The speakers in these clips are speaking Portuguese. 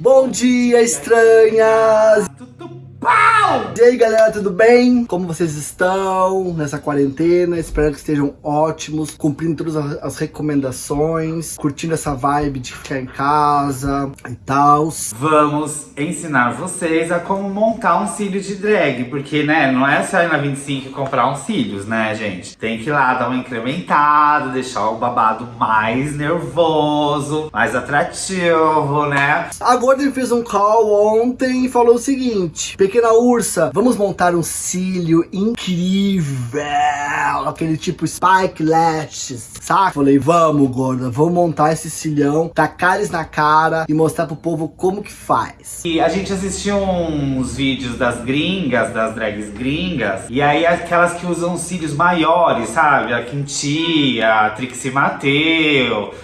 Bom dia, estranhas! E aí, galera, tudo bem? Como vocês estão nessa quarentena? Espero que estejam ótimos, cumprindo todas as- recomendações, curtindo essa vibe de ficar em casa e tal. Vamos ensinar vocês a como montar um cílio de drag, porque, né, não é só ir na 25 e comprar uns cílios, né, gente? Tem que ir lá dar um incrementado, deixar o babado mais nervoso, mais atrativo, né? A Gordon fez um call ontem e falou o seguinte: Pequena ursa, vamos montar um cílio incrível, aquele tipo Spike Lashes, saca? Falei, vamos, Gorda, vamos montar esse cilhão, tacar eles na cara e mostrar pro povo como que faz. E a gente assistiu uns vídeos das gringas, das drags gringas, e aí aquelas que usam cílios maiores, sabe? A Quintia, a Trixie Mateu,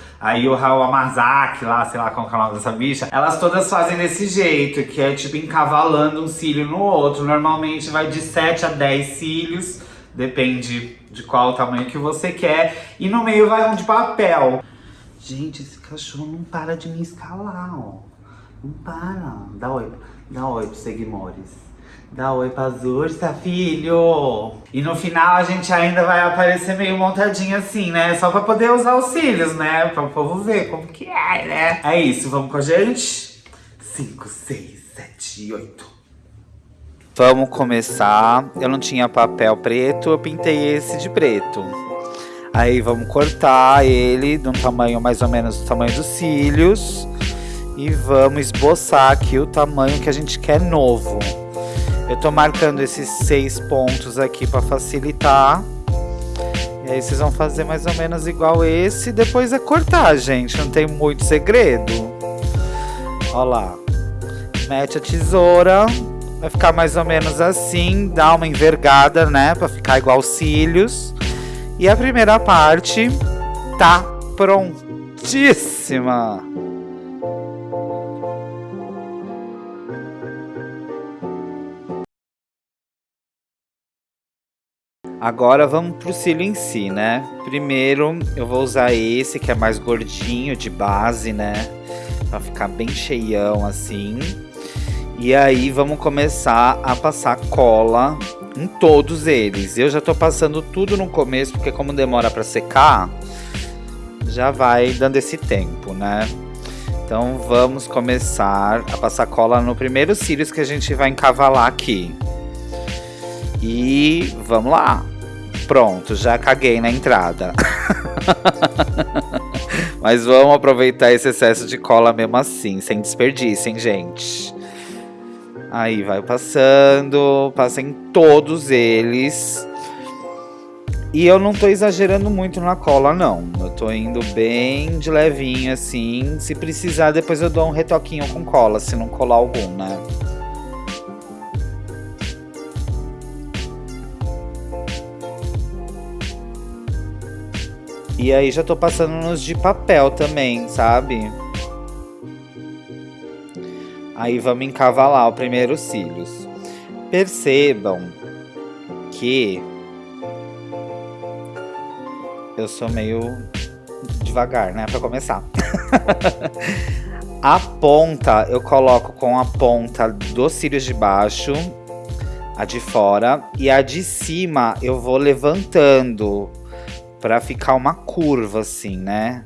o Raul Amazaki lá, sei lá como é o nome dessa bicha, elas todas fazem desse jeito, que é tipo encavalando um cílio no outro. Normalmente vai de 7 a 10 cílios, depende de qual o tamanho que você quer, e no meio vai um de papel. Gente, esse cachorro não para de me escalar, ó. Não para. Dá oi. Dá oi seguimores. Dá oi pras ursa, filho. E no final a gente ainda vai aparecer meio montadinho assim, né? Só pra poder usar os cílios, né? Pra o povo ver como que é, né? É isso, vamos com a gente? 5, 6, 7, 8. Vamos começar. Eu não tinha papel preto, eu pintei esse de preto. Aí vamos cortar ele de um tamanho mais ou menos do tamanho dos cílios. E vamos esboçar aqui o tamanho que a gente quer novo. Eu tô marcando esses seis pontos aqui para facilitar. E aí vocês vão fazer mais ou menos igual esse. Depois é cortar, gente. Não tem muito segredo. Ó lá. Mete a tesoura. Vai ficar mais ou menos assim. Dá uma envergada, né? Pra ficar igual os cílios. E a primeira parte tá prontíssima. Agora vamos pro cílio em si, né? Primeiro eu vou usar esse que é mais gordinho de base, né? Pra ficar bem cheião assim. E aí vamos começar a passar cola em todos eles. Eu já tô passando tudo no começo, porque como demora pra secar, já vai dando esse tempo, né? Então vamos começar a passar cola no primeiro cílios que a gente vai encavalar aqui. E vamos lá. Pronto, já caguei na entrada. Mas vamos aproveitar esse excesso de cola mesmo assim, sem desperdício, hein, gente? Aí vai passando, passa em todos eles. E eu não tô exagerando muito na cola, não. Eu tô indo bem de levinho, assim. Se precisar, depois eu dou um retoquinho com cola, se não colar algum, né? E aí já tô passando nos de papel também, sabe? Aí vamos encavalar o primeiro cílios. Percebam que eu sou meio devagar, né, Pra começar. a ponta eu coloco com a ponta dos cílios de baixo, a de fora, e a de cima eu vou levantando pra ficar uma curva assim, né?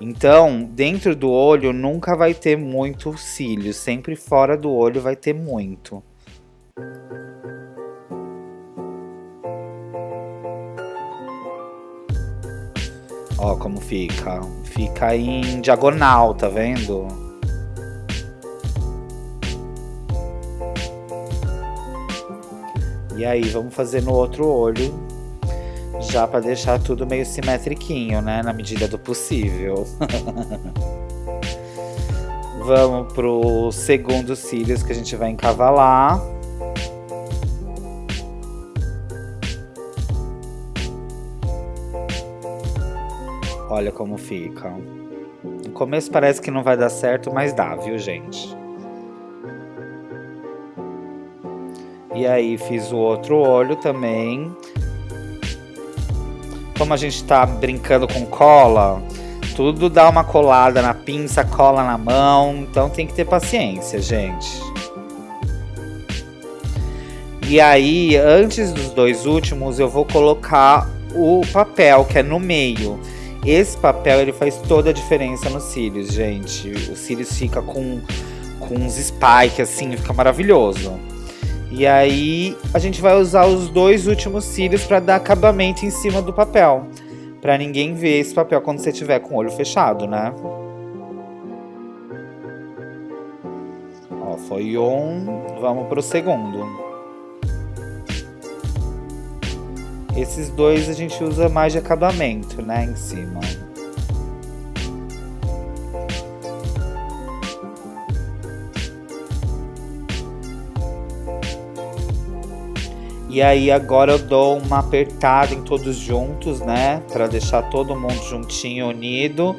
Então, dentro do olho nunca vai ter muito cílio, sempre fora do olho vai ter muito. Ó como fica. Fica em diagonal, tá vendo? E aí, vamos fazer no outro olho, já para deixar tudo meio simetriquinho, né? Na medida do possível. vamos pro segundo cílios que a gente vai encavalar. Olha como fica. começo parece que não vai dar certo, mas dá, viu, gente? E aí fiz o outro olho também. Como a gente tá brincando com cola, tudo dá uma colada na pinça, cola na mão, então tem que ter paciência, gente. E aí, antes dos dois últimos, eu vou colocar o papel que é no meio. Esse papel ele faz toda a diferença nos cílios, gente. Os cílios fica com, com uns spikes assim, fica maravilhoso. E aí a gente vai usar os dois últimos cílios para dar acabamento em cima do papel. Para ninguém ver esse papel quando você tiver com o olho fechado, né? Ó, foi um, vamos pro segundo. Esses dois a gente usa mais de acabamento, né, em cima. E aí agora eu dou uma apertada em todos juntos, né, para deixar todo mundo juntinho, unido.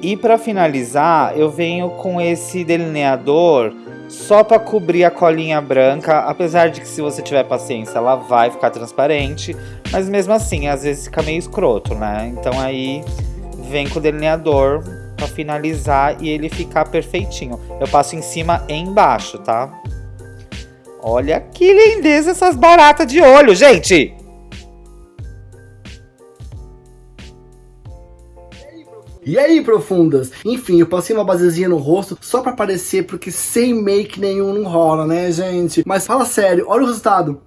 E para finalizar, eu venho com esse delineador só para cobrir a colinha branca, apesar de que se você tiver paciência, ela vai ficar transparente, mas mesmo assim, às vezes fica meio escroto, né? Então aí vem com o delineador para finalizar e ele ficar perfeitinho. Eu passo em cima e embaixo, tá? Olha que lindeza essas baratas de olho, gente! E aí, profundas? Enfim, eu passei uma basezinha no rosto só pra aparecer, porque sem make nenhum não rola, né, gente? Mas fala sério, olha o resultado.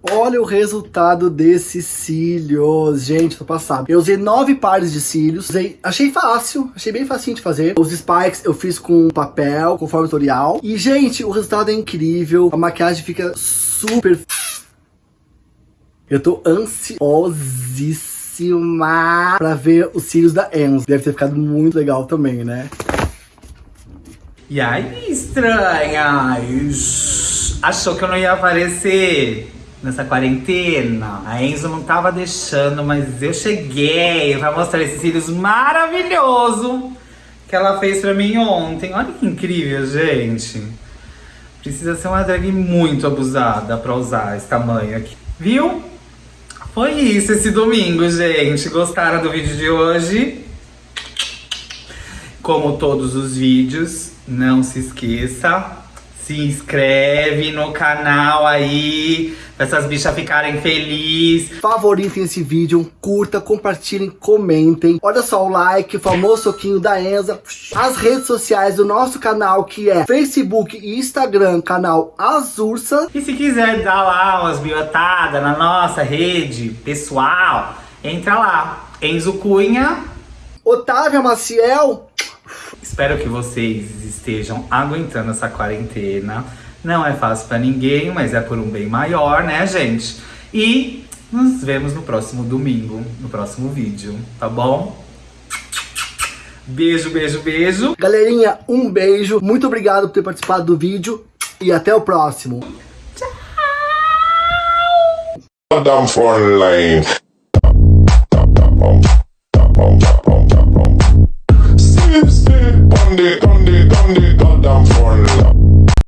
Olha o resultado desses cílios, gente, tô passado. Eu usei nove pares de cílios, usei, achei fácil, achei bem facinho de fazer. Os spikes eu fiz com papel, conforme o tutorial. E, gente, o resultado é incrível, a maquiagem fica super... Eu tô ansiosíssima pra ver os cílios da Enzo. Deve ter ficado muito legal também, né? E aí, estranhas? Achou que eu não ia aparecer? Nessa quarentena. A Enzo não tava deixando, mas eu cheguei pra mostrar esses cílios maravilhoso que ela fez pra mim ontem. Olha que incrível, gente. Precisa ser uma drag muito abusada pra usar esse tamanho aqui. Viu? Foi isso esse domingo, gente. Gostaram do vídeo de hoje? Como todos os vídeos, não se esqueça, se inscreve no canal aí, pra essas bichas ficarem felizes. Favoritem esse vídeo, curta, compartilhem, comentem. Olha só o like, o famoso soquinho da Enza. As redes sociais do nosso canal, que é Facebook e Instagram, canal Azursa. E se quiser dar lá umas biotadas na nossa rede pessoal, entra lá. Enzo Cunha. Otávia Maciel. Espero que vocês estejam aguentando essa quarentena. Não é fácil para ninguém, mas é por um bem maior, né, gente? E nos vemos no próximo domingo, no próximo vídeo, tá bom? Beijo, beijo, beijo. Galerinha, um beijo. Muito obrigado por ter participado do vídeo. E até o próximo. Down Dundee, Dundee, Dundee, goddamn fun.